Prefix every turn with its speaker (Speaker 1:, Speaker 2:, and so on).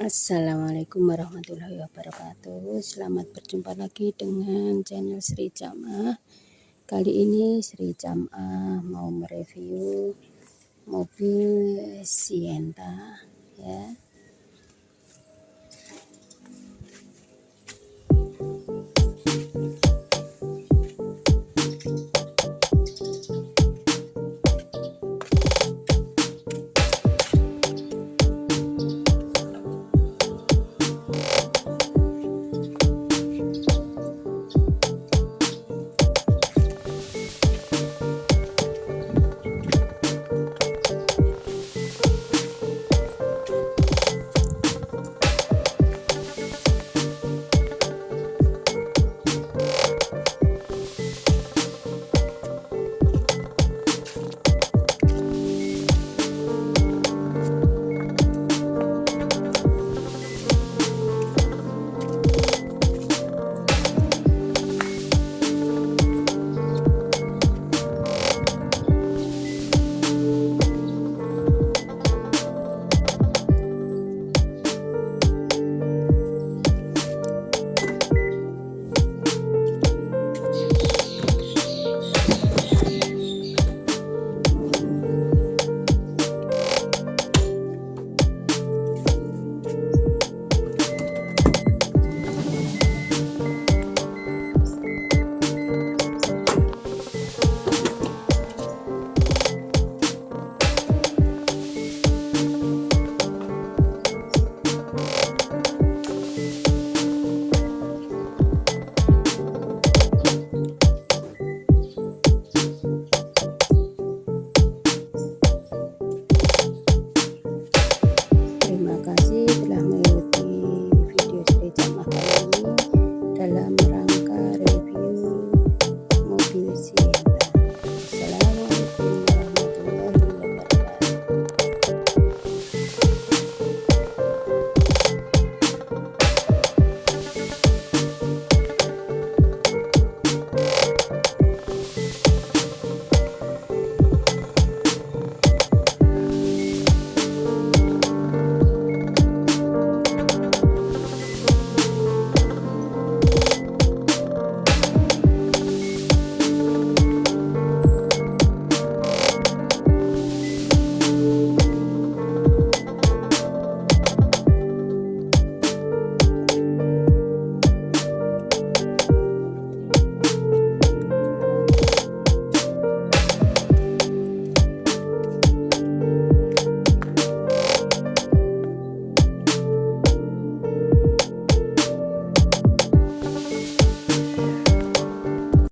Speaker 1: Assalamualaikum warahmatullahi wabarakatuh. Selamat berjumpa lagi dengan channel Sri Jamah. Kali ini Sri Jamah mau mereview mobil Sienta ya.